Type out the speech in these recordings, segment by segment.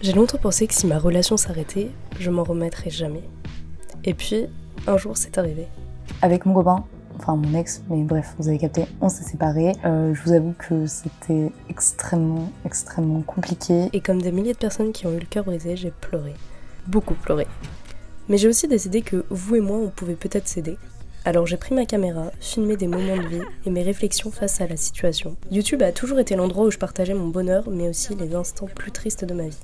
J'ai longtemps pensé que si ma relation s'arrêtait, je m'en remettrais jamais. Et puis, un jour, c'est arrivé. Avec mon copain, enfin mon ex, mais bref, vous avez capté, on s'est séparés. Euh, je vous avoue que c'était extrêmement, extrêmement compliqué. Et comme des milliers de personnes qui ont eu le cœur brisé, j'ai pleuré. Beaucoup pleuré. Mais j'ai aussi décidé que vous et moi, on pouvait peut-être s'aider. Alors j'ai pris ma caméra, filmé des moments de vie et mes réflexions face à la situation. YouTube a toujours été l'endroit où je partageais mon bonheur, mais aussi les instants plus tristes de ma vie.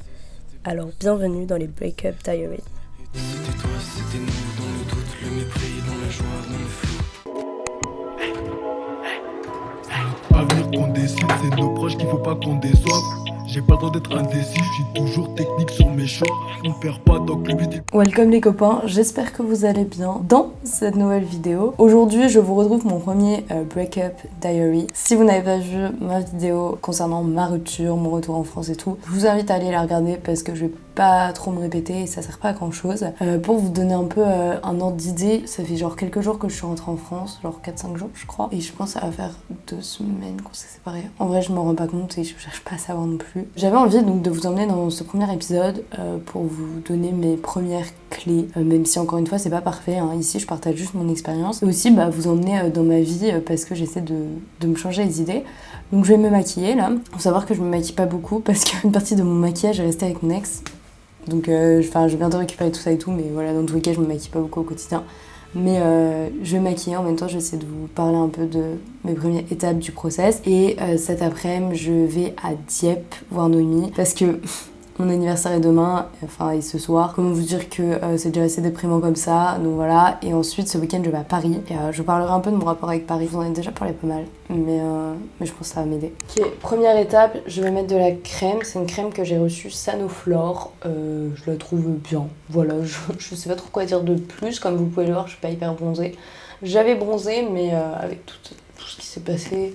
Alors bienvenue dans les Breakup Diaries. C'était toi, c'était nous, dans le doute, le mépris, dans la joie, dans le flou. Avenir qu'on décide, c'est nos proches qu'il faut pas qu'on déçoive. J'ai pas le droit d'être indécis, je suis toujours technique sur mes choix. On perd pas donc le but Welcome les copains, j'espère que vous allez bien dans cette nouvelle vidéo. Aujourd'hui, je vous retrouve mon premier euh, Breakup Diary. Si vous n'avez pas vu ma vidéo concernant ma rupture, mon retour en France et tout, je vous invite à aller la regarder parce que je vais pas trop me répéter et ça sert pas à grand chose. Euh, pour vous donner un peu euh, un ordre d'idée, ça fait genre quelques jours que je suis rentrée en France, genre 4-5 jours je crois, et je pense que ça va faire deux semaines qu'on s'est séparés. En vrai, je m'en rends pas compte et je cherche pas à savoir non plus. J'avais envie donc de vous emmener dans ce premier épisode euh, pour vous donner mes premières clés, même si encore une fois c'est pas parfait. hein. Ici, je partage juste mon expérience et aussi bah, vous emmener dans ma vie parce que j'essaie de, de me changer les idées. Donc je vais me maquiller là. Faut savoir que je me maquille pas beaucoup parce qu'une partie de mon maquillage est restée avec mon ex. Donc euh, je viens de récupérer tout ça et tout, mais voilà, dans tous les cas, je me maquille pas beaucoup au quotidien. Mais euh, je vais maquiller en même temps, j'essaie de vous parler un peu de mes premières étapes du process. Et euh, cet après-midi, je vais à Dieppe voir Noémie parce que mon anniversaire est demain, enfin et ce soir. Comment vous dire que euh, c'est déjà assez déprimant comme ça, donc voilà. Et ensuite, ce week-end, je vais à Paris. Et euh, je parlerai un peu de mon rapport avec Paris. Je vous en ai déjà parlé pas mal, mais, euh, mais je pense que ça va m'aider. Ok, première étape, je vais mettre de la crème. C'est une crème que j'ai reçue Sanoflore. Euh, je la trouve bien. Voilà, je, je sais pas trop quoi dire de plus. Comme vous pouvez le voir, je suis pas hyper bronzée. J'avais bronzé, mais euh, avec tout, tout ce qui s'est passé,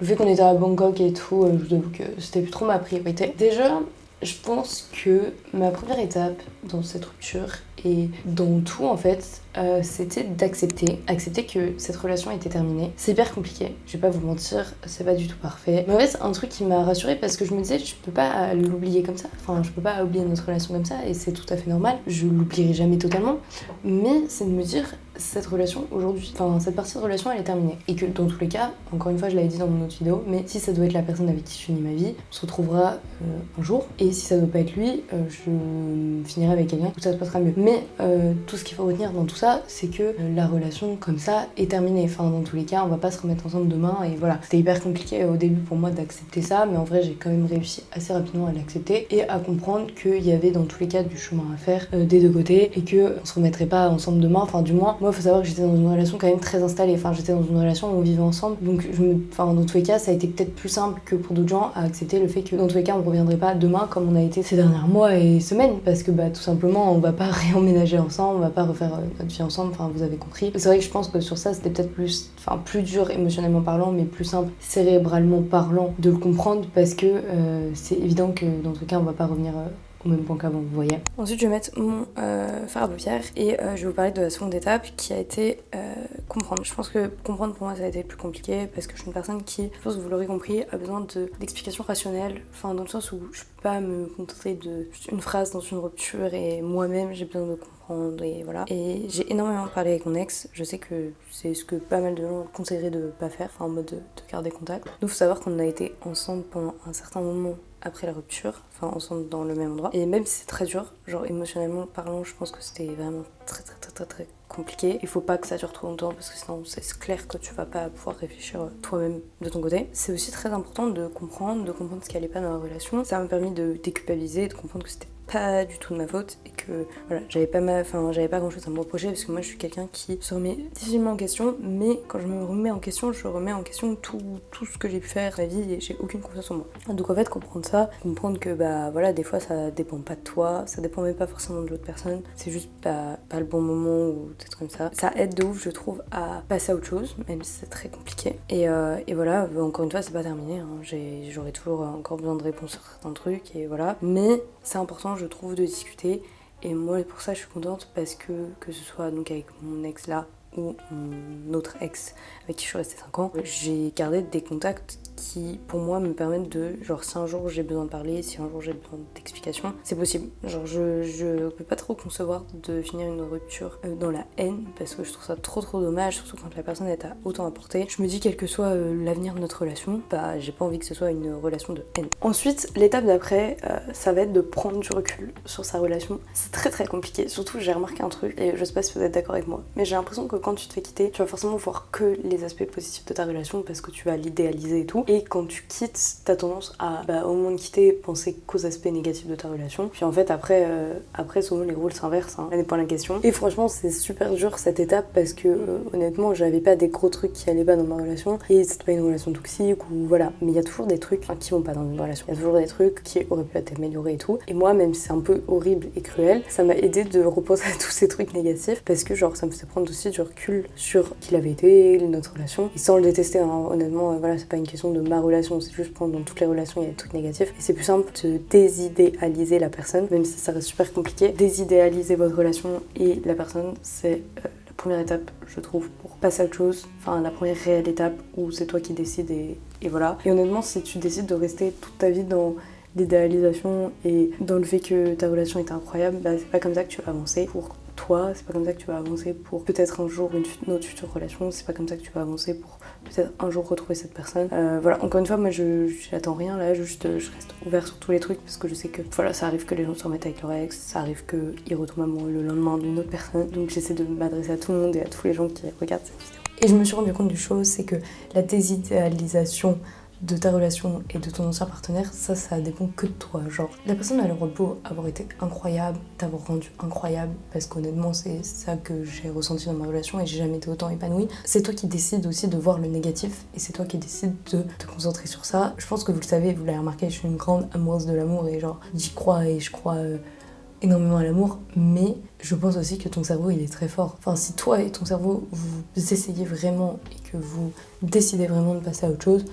le fait qu'on était à Bangkok et tout, je vous avoue que c'était plus trop ma priorité. Déjà, je pense que ma première étape dans cette rupture et dans tout en fait, euh, c'était d'accepter, accepter que cette relation était terminée. C'est hyper compliqué, je vais pas vous mentir, c'est pas du tout parfait. Mais en fait, un truc qui m'a rassurée parce que je me disais, je peux pas l'oublier comme ça, enfin, je peux pas oublier notre relation comme ça et c'est tout à fait normal. Je l'oublierai jamais totalement, mais c'est de me dire, cette relation aujourd'hui, enfin, cette partie de relation elle est terminée. Et que dans tous les cas, encore une fois, je l'avais dit dans mon autre vidéo, mais si ça doit être la personne avec qui je finis ma vie, on se retrouvera euh, un jour. Et si ça doit pas être lui, euh, je finirai avec quelqu'un où ça se passera mieux. Euh, tout ce qu'il faut retenir dans tout ça, c'est que euh, la relation comme ça est terminée. Enfin, dans tous les cas, on va pas se remettre ensemble demain. Et voilà, c'était hyper compliqué au début pour moi d'accepter ça, mais en vrai, j'ai quand même réussi assez rapidement à l'accepter et à comprendre qu'il y avait dans tous les cas du chemin à faire euh, des deux côtés et que on se remettrait pas ensemble demain. Enfin, du moins, moi, faut savoir que j'étais dans une relation quand même très installée. Enfin, j'étais dans une relation où on vivait ensemble, donc je me, enfin, dans tous les cas, ça a été peut-être plus simple que pour d'autres gens à accepter le fait que dans tous les cas, on reviendrait pas demain comme on a été ces derniers mois et semaines, parce que bah tout simplement, on va pas réemménager ensemble, on va pas refaire euh, notre vie ensemble. Enfin, vous avez compris. C'est vrai que je pense que sur ça, c'était peut-être plus, enfin, plus dur émotionnellement parlant, mais plus simple cérébralement parlant de le comprendre, parce que euh, c'est évident que dans les cas, on va pas revenir. Au même point qu'avant, vous voyez. Ensuite, je vais mettre mon euh, fard à paupières et euh, je vais vous parler de la seconde étape qui a été euh, comprendre. Je pense que comprendre pour moi ça a été plus compliqué parce que je suis une personne qui, je pense que vous l'aurez compris, a besoin de- d'explications rationnelles. Enfin, dans le sens où je peux pas me contenter de juste une phrase dans une rupture et moi-même j'ai besoin de comprendre et voilà. Et j'ai énormément parlé avec mon ex. Je sais que c'est ce que pas mal de gens conseilleraient de pas faire, enfin en mode de, de garder contact. Donc, faut savoir qu'on a été ensemble pendant un certain moment après la rupture, enfin ensemble dans le même endroit. Et même si c'est très dur, genre émotionnellement parlant, je pense que c'était vraiment très très très très très compliqué. Il faut pas que ça dure trop longtemps parce que sinon c'est clair que tu vas pas pouvoir réfléchir euh, toi-même de ton côté. C'est aussi très important de comprendre, de comprendre ce qui allait pas dans la relation. Ça m'a permis de déculpabiliser, de comprendre que c'était pas du tout de ma faute et que voilà j'avais pas ma j'avais pas grand chose à me reprocher parce que moi je suis quelqu'un qui se remet difficilement en question mais quand je me remets en question je remets en question tout, tout ce que j'ai pu faire ma vie et j'ai aucune confiance en moi. Donc en fait comprendre ça comprendre que bah voilà des fois ça dépend pas de toi ça dépend même pas forcément de l'autre personne c'est juste pas, pas le bon moment ou peut-être comme ça. Ça aide de ouf je trouve à passer à autre chose même si c'est très compliqué. Et, euh, et voilà encore une fois c'est pas terminé hein. J'aurai toujours encore besoin de réponses sur certains trucs et voilà. Mais c'est important je trouve de discuter. Et moi pour ça je suis contente parce que que ce soit donc avec mon ex là ou mon autre ex avec qui je suis restée 5 ans, j'ai gardé des contacts qui pour moi me permettent de genre si un jour j'ai besoin de parler, si un jour j'ai besoin d'explications, c'est possible. Genre je, je peux pas trop concevoir de finir une rupture euh, dans la haine parce que je trouve ça trop trop dommage, surtout quand la personne est à autant apporter. Je me dis quel que soit euh, l'avenir de notre relation, bah j'ai pas envie que ce soit une relation de haine. Ensuite, l'étape d'après, euh, ça va être de prendre du recul sur sa relation. C'est très très compliqué, surtout j'ai remarqué un truc et je sais pas si vous êtes d'accord avec moi, mais j'ai l'impression que quand tu te fais quitter, tu vas forcément voir que les aspects positifs de ta relation parce que tu vas l'idéaliser et tout. Et quand tu quittes, t'as tendance à, bah, au moment de quitter, penser qu'aux aspects négatifs de ta relation. Puis en fait, après, euh, après souvent les rôles s'inversent, hein. pas la question. Et franchement, c'est super dur cette étape parce que euh, honnêtement, j'avais pas des gros trucs qui allaient pas dans ma relation. Et c'était pas une relation toxique ou voilà. Mais il y a toujours des trucs qui vont pas dans une relation. Il y a toujours des trucs qui auraient pu être améliorés et tout. Et moi, même si c'est un peu horrible et cruel, ça m'a aidé de repenser à tous ces trucs négatifs parce que genre ça me faisait prendre aussi du sur qui l'avait été, notre relation. Et sans le détester, hein. honnêtement, euh, voilà, c'est pas une question de ma relation, c'est juste prendre dans toutes les relations, il y a des trucs négatifs. Et c'est plus simple de désidéaliser la personne, même si ça reste super compliqué. Désidéaliser votre relation et la personne, c'est euh, la première étape, je trouve, pour passer à autre chose. Enfin, la première réelle étape où c'est toi qui décides et, et voilà. Et honnêtement, si tu décides de rester toute ta vie dans l'idéalisation et dans le fait que ta relation est incroyable, bah, c'est pas comme ça que tu vas avancer pour toi, c'est pas comme ça que tu vas avancer pour peut-être un jour une, autre future relation, c'est pas comme ça que tu vas avancer pour peut-être un jour retrouver cette personne. Euh, voilà, encore une fois, moi je j'attends rien là, juste je reste ouvert sur tous les trucs parce que je sais que voilà, ça arrive que les gens se remettent avec leur ex, ça arrive qu'ils retombent amoureux le lendemain d'une autre personne, donc j'essaie de m'adresser à tout le monde et à tous les gens qui regardent cette vidéo. Et je me suis rendu compte d'une chose, c'est que la désidéalisation de ta relation et de ton ancien partenaire, ça, ça dépend que de toi. Genre, la personne a le droit de beau avoir été incroyable, t'avoir rendu incroyable, parce qu'honnêtement, c'est ça que j'ai ressenti dans ma relation et j'ai jamais été autant épanouie. C'est toi qui décides aussi de voir le négatif et c'est toi qui décides de te concentrer sur ça. Je pense que vous le savez, vous l'avez remarqué, je suis une grande amoureuse de l'amour et genre, j'y crois et je crois. Euh, énormément à l'amour, mais je pense aussi que ton cerveau il est très fort. Enfin, si toi et ton cerveau vous essayez vraiment et que vous décidez vraiment de passer à autre chose,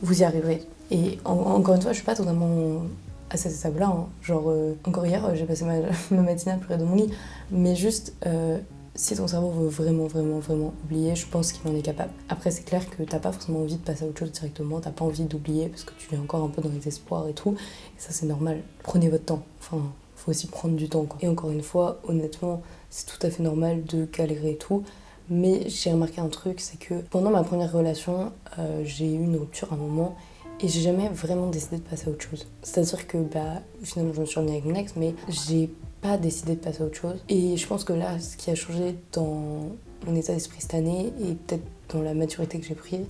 vous y arriverez. Et encore une fois, je suis pas totalement à cette étape-là. Hein. Genre, euh, encore hier, j'ai passé ma, ma, matinée à pleurer dans mon lit. Mais juste, euh, si ton cerveau veut vraiment, vraiment, vraiment oublier, je pense qu'il en est capable. Après, c'est clair que t'as pas forcément envie de passer à autre chose directement, t'as pas envie d'oublier parce que tu es encore un peu dans les espoirs et tout. Et ça, c'est normal. Prenez votre temps. Enfin, faut aussi prendre du temps. Et encore une fois, honnêtement, c'est tout à fait normal de galérer et tout. Mais j'ai remarqué un truc, c'est que pendant ma première relation, euh, j'ai eu une rupture à un moment et j'ai jamais vraiment décidé de passer à autre chose. C'est-à-dire que bah, finalement je me suis remis avec mon ex, mais j'ai pas décidé de passer à autre chose. Et je pense que là, ce qui a changé dans mon état d'esprit cette année et peut-être dans la maturité que j'ai prise,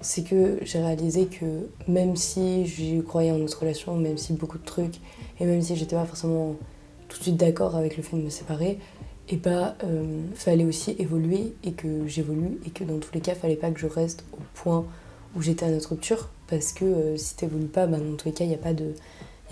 c'est que j'ai réalisé que même si je croyais en notre relation, même si beaucoup de trucs, et même si j'étais pas forcément tout de suite d'accord avec le fait de me séparer, et bah euh, fallait aussi évoluer et que j'évolue et que dans tous les cas fallait pas que je reste au point où j'étais à notre rupture parce que euh, si t'évolues pas bah, dans tous les cas il n'y a pas de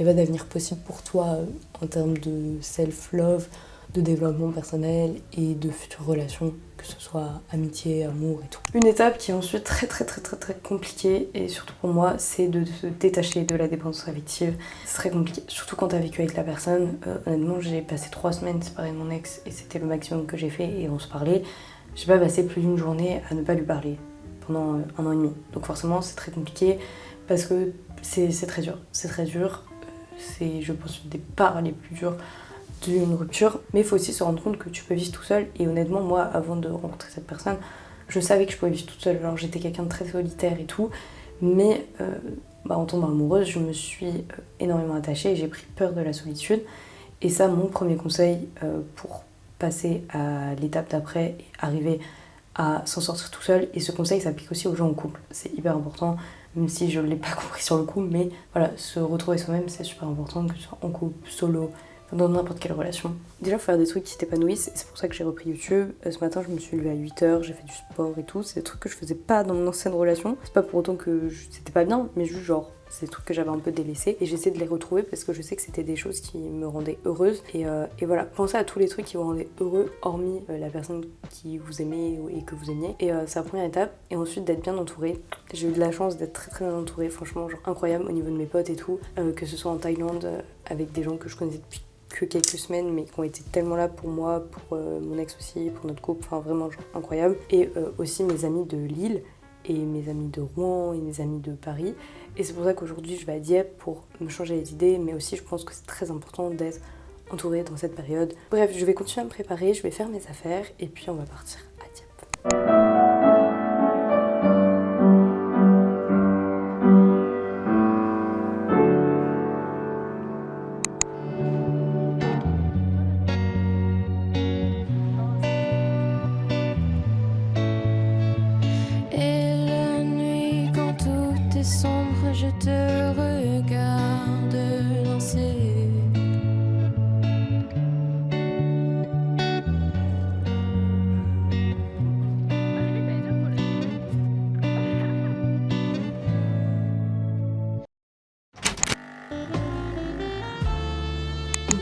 a pas d'avenir possible pour toi euh, en termes de self-love, de développement personnel et de futures relations, que ce soit amitié, amour et tout. Une étape qui est ensuite très très très très très compliquée et surtout pour moi c'est de se détacher de la dépendance affective. C'est très compliqué, surtout quand t'as vécu avec la personne. Euh, honnêtement j'ai passé trois semaines séparée de mon ex et c'était le maximum que j'ai fait et on se parlait. J'ai pas passé plus d'une journée à ne pas lui parler pendant euh, un an et demi. Donc forcément c'est très compliqué parce que c'est très dur. C'est très dur. Euh, c'est je pense des parts les plus dures d'une rupture, mais il faut aussi se rendre compte que tu peux vivre tout seul. Et honnêtement, moi, avant de rencontrer cette personne, je savais que je pouvais vivre toute seule. Alors j'étais quelqu'un de très solitaire et tout, mais euh, bah, en tombant amoureuse, je me suis euh, énormément attachée et j'ai pris peur de la solitude. Et ça, mon premier conseil euh, pour passer à l'étape d'après et arriver à s'en sortir tout seul. Et ce conseil s'applique aussi aux gens en couple. C'est hyper important, même si je ne l'ai pas compris sur le coup, mais voilà, se retrouver soi-même, c'est super important, que ce soit en couple, solo, dans n'importe quelle relation. Déjà, faut faire des trucs qui t'épanouissent, et c'est pour ça que j'ai repris YouTube. Euh, ce matin, je me suis levée à 8h, j'ai fait du sport et tout. C'est des trucs que je faisais pas dans mon ancienne relation. C'est pas pour autant que c'était pas bien, mais juste genre, c'est des trucs que j'avais un peu délaissés. Et j'essaie de les retrouver parce que je sais que c'était des choses qui me rendaient heureuse. Et, euh, voilà, pensez à tous les trucs qui vous rendaient heureux, hormis euh, la personne qui vous aimait et que vous aimiez. Et c'est la première étape. Et ensuite, d'être bien entouré. J'ai eu de la chance d'être très très bien entourée, franchement, genre incroyable au niveau de mes potes et tout. que ce soit en Thaïlande, avec des gens que je connaissais depuis que quelques semaines, mais qui ont été tellement là pour moi, pour euh, mon ex aussi, pour notre couple, enfin vraiment incroyable. Et euh, aussi mes amis de Lille, et mes amis de Rouen, et mes amis de Paris. Et c'est pour ça qu'aujourd'hui je vais à Dieppe pour me changer les idées, mais aussi je pense que c'est très important d'être entourée dans cette période. Bref, je vais continuer à me préparer, je vais faire mes affaires, et puis on va partir à Dieppe.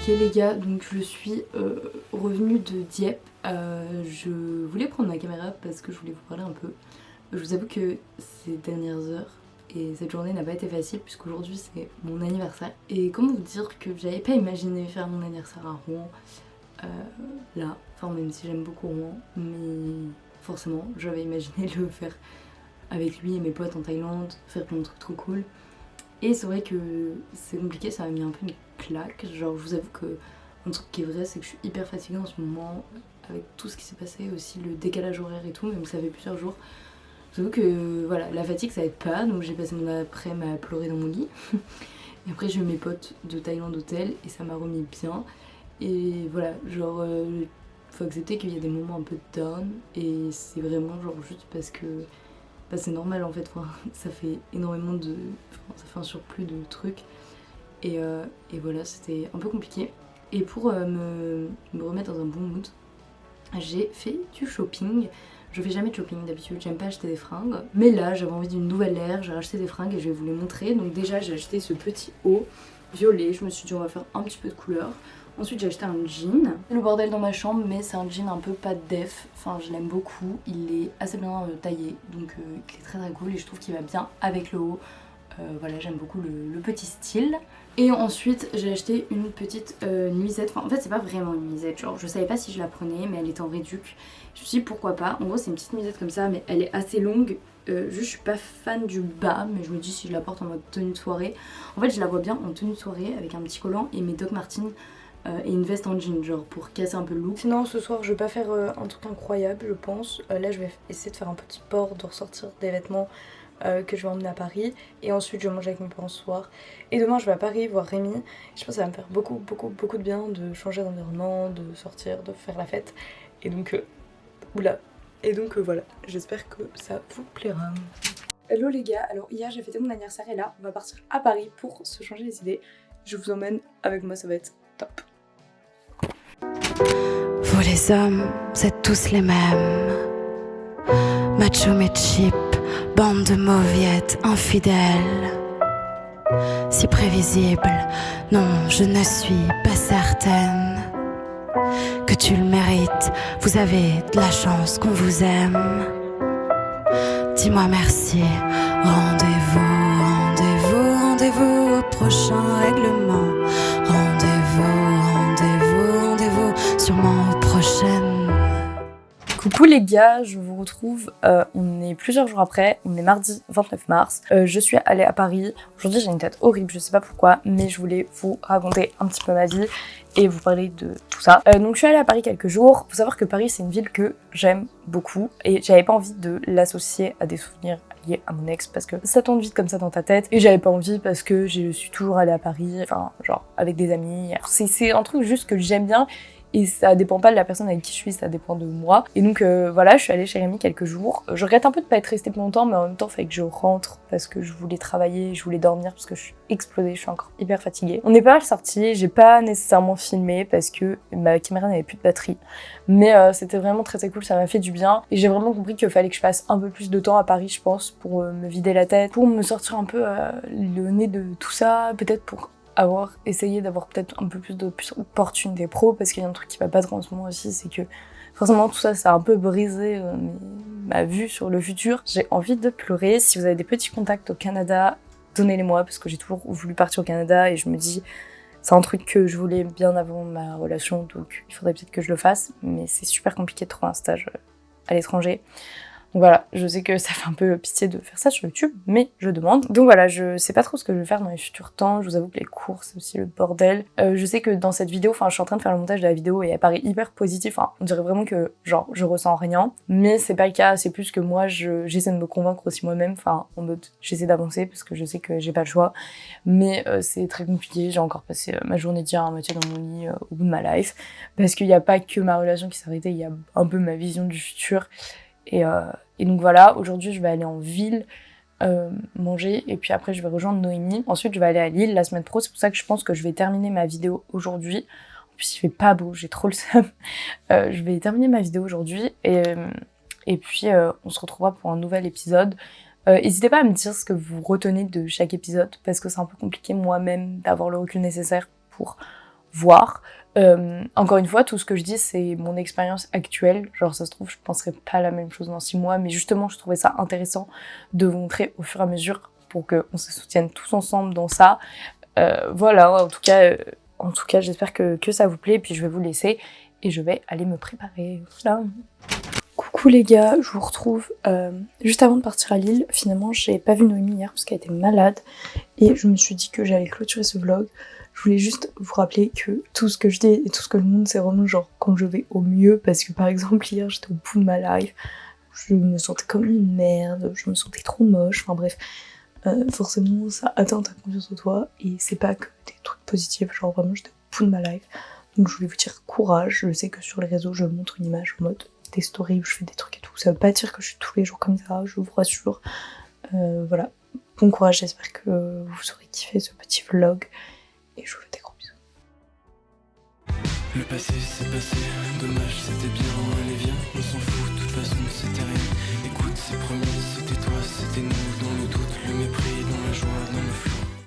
Ok les gars, donc je suis euh, revenue de Dieppe. Euh, je voulais prendre ma caméra parce que je voulais vous parler un peu. Je vous avoue que ces dernières heures et cette journée n'a pas été facile puisqu'aujourd'hui c'est mon anniversaire. Et comment vous dire que j'avais pas imaginé faire mon anniversaire à Rouen euh, là, enfin même si j'aime beaucoup Rouen, mais forcément j'avais imaginé le faire avec lui et mes potes en Thaïlande, faire plein de trucs trop cool. Et c'est vrai que c'est compliqué, ça m'a mis un peu une claque. Genre, je vous avoue que un truc qui est vrai, c'est que je suis hyper fatiguée en ce moment avec tout ce qui s'est passé, aussi le décalage horaire et tout, même ça fait plusieurs jours. Je vous avoue que voilà, la fatigue ça aide pas, donc j'ai passé mon après-midi à pleurer dans mon lit. et après, j'ai eu mes potes de Thaïlande hôtel et ça m'a remis bien. Et voilà, genre, euh, faut accepter qu'il y a des moments un peu down et c'est vraiment genre juste parce que bah, c'est normal en fait, ça fait énormément de. ça fait un surplus de trucs. Euh, et, voilà, c'était un peu compliqué. Et pour euh, me, me, remettre dans un bon mood, j'ai fait du shopping. Je fais jamais de shopping d'habitude, j'aime pas acheter des fringues. Mais là, j'avais envie d'une nouvelle ère, j'ai acheté des fringues et je vais vous les montrer. Donc déjà, j'ai acheté ce petit haut violet. Je me suis dit, on va faire un petit peu de couleur. Ensuite j'ai acheté un jean. Le bordel dans ma chambre mais c'est un jean un peu pas def. Enfin je l'aime beaucoup. Il est assez bien euh, taillé donc il est très très cool et je trouve qu'il va bien avec le haut. voilà j'aime beaucoup le, petit style. Et ensuite j'ai acheté une petite euh, nuisette, enfin en fait c'est pas vraiment une nuisette, genre je savais pas si je la prenais mais elle était en réduc. Je me suis dit pourquoi pas, en gros c'est une petite nuisette comme ça mais elle est assez longue, euh, juste je suis pas fan du bas mais je me dis si je la porte en mode tenue de soirée. En fait je la vois bien en tenue de soirée avec un petit collant et mes Doc Martens euh, et une veste en jean genre pour casser un peu le look. Sinon ce soir je vais pas faire un truc incroyable je pense, là je vais essayer de faire un petit sport, de ressortir des vêtements euh, que je vais emmener à Paris. Et ensuite je vais manger avec mes parents ce soir. Et demain je vais à Paris voir Rémi. Je pense que ça va me faire beaucoup beaucoup beaucoup de bien de changer d'environnement, de sortir, de faire la fête. Et donc euh, oula. Et donc euh, voilà. J'espère que ça vous plaira. Hello les gars, alors hier j'ai fêté mon anniversaire. Et là on va partir à Paris pour se changer les idées. Je vous emmène avec moi ça va être top Vous les hommes, êtes tous les mêmes Macho mais Bande de mauviettes infidèles. Si prévisible, non, je ne suis pas certaine que tu le mérites. Vous avez de la chance qu'on vous aime. Dis-moi merci. Rendez-vous, rendez-vous, rendez-vous au prochain règlement. Coucou les gars, je vous retrouve, euh, on est plusieurs jours après, on est mardi 29 mars, euh, je suis allée à Paris, aujourd'hui j'ai une tête horrible, je sais pas pourquoi, mais je voulais vous raconter un petit peu ma vie et vous parler de tout ça. Euh, donc je suis allée à Paris quelques jours, faut savoir que Paris c'est une ville que j'aime beaucoup et j'avais pas envie de l'associer à des souvenirs liés à mon ex parce que ça tombe vite comme ça dans ta tête et j'avais pas envie parce que je suis toujours allée à Paris, enfin genre avec des amis, c'est un truc juste que j'aime bien et ça dépend pas de la personne avec qui je suis, ça dépend de moi. Et donc euh, voilà, je suis allée chez Rémi quelques jours. Je regrette un peu de pas être restée plus longtemps, mais en même temps, il fallait que je rentre parce que je voulais travailler, je voulais dormir parce que je suis explosée, je suis encore hyper fatiguée. On est pas mal sortis, j'ai pas nécessairement filmé parce que ma caméra n'avait plus de batterie. Mais euh, c'était vraiment très très cool, ça m'a fait du bien. Et j'ai vraiment compris qu'il fallait que je passe un peu plus de temps à Paris, je pense, pour euh, me vider la tête, pour me sortir un peu le nez de tout ça, peut-être pour avoir essayé d'avoir peut-être un peu plus d'opportunités pro parce qu'il y a un truc qui va pas trop en ce moment aussi, c'est que forcément tout ça, ça a un peu brisé euh, ma vue sur le futur. J'ai envie de pleurer. Si vous avez des petits contacts au Canada, donnez-les-moi parce que j'ai toujours voulu partir au Canada et je me dis C'est un truc que je voulais bien avant ma relation, donc il faudrait peut-être que je le fasse, mais c'est super compliqué de trouver un stage euh, à l'étranger. Donc voilà, je sais que ça fait un peu pitié de faire ça sur YouTube, mais je demande. Donc voilà, je sais pas trop ce que je vais faire dans les futurs temps. Je vous avoue que les cours, c'est aussi le bordel. Euh, je sais que dans cette vidéo, enfin, je suis en train de faire le montage de la vidéo et elle paraît hyper positive. Enfin, on dirait vraiment que, genre, je ressens rien. Mais c'est pas le cas, c'est plus que moi, j'essaie de me convaincre aussi moi-même. Enfin, en mode, j'essaie d'avancer parce que je sais que j'ai pas le choix. Mais euh, c'est très compliqué. J'ai encore passé euh, ma journée d'hier à moitié dans mon lit au bout de ma life. Parce qu'il n'y a pas que ma relation qui s'est arrêtée, il y a un peu ma vision du futur. Et, euh, et donc voilà, aujourd'hui je vais aller en ville euh, manger et puis après je vais rejoindre Noémie. Ensuite je vais aller à Lille la semaine pro, c'est pour ça que je pense que je vais terminer ma vidéo aujourd'hui. En plus il fait pas beau, j'ai trop le seum. Euh, je vais terminer ma vidéo aujourd'hui et, et puis on se retrouvera pour un nouvel épisode. N'hésitez pas à me dire ce que vous retenez de chaque épisode parce que c'est un peu compliqué moi-même d'avoir le recul nécessaire pour voir. Euh, encore une fois, tout ce que je dis, c'est mon expérience actuelle. Genre, ça se trouve, je penserais pas la même chose dans six mois, mais justement, je trouvais ça intéressant de vous montrer au fur et à mesure pour qu'on se soutienne tous ensemble dans ça. Euh, voilà, en tout cas, euh, en tout cas, j'espère que, que ça vous plaît. Puis je vais vous laisser et je vais aller me préparer. Coucou les gars, je vous retrouve euh, juste avant de partir à Lille. Finalement, j'ai pas vu Noémie hier parce qu'elle était malade et je me suis dit que j'allais clôturer ce vlog je voulais juste vous rappeler que tout ce que je dis et tout ce que je montre, c'est vraiment genre quand je vais au mieux. Parce que par exemple, hier, j'étais au bout de ma life. Je me sentais comme une merde, je me sentais trop moche. Enfin bref, euh, forcément, ça atteint ta confiance en toi. Et c'est pas que des trucs positifs. Genre vraiment, j'étais au bout de ma life. Donc je voulais vous dire courage. Je sais que sur les réseaux, je montre une image en mode des stories où je fais des trucs et tout. Ça veut pas dire que je suis tous les jours comme ça, je vous rassure. Euh, voilà. Bon courage, j'espère que vous aurez kiffé ce petit vlog et je vous fais des gros bisous. Le passé c'est passé, dommage c'était bien, allez viens, on s'en fout, de toute façon c'était rien. Écoute c'est promis, c'était toi, c'était nous.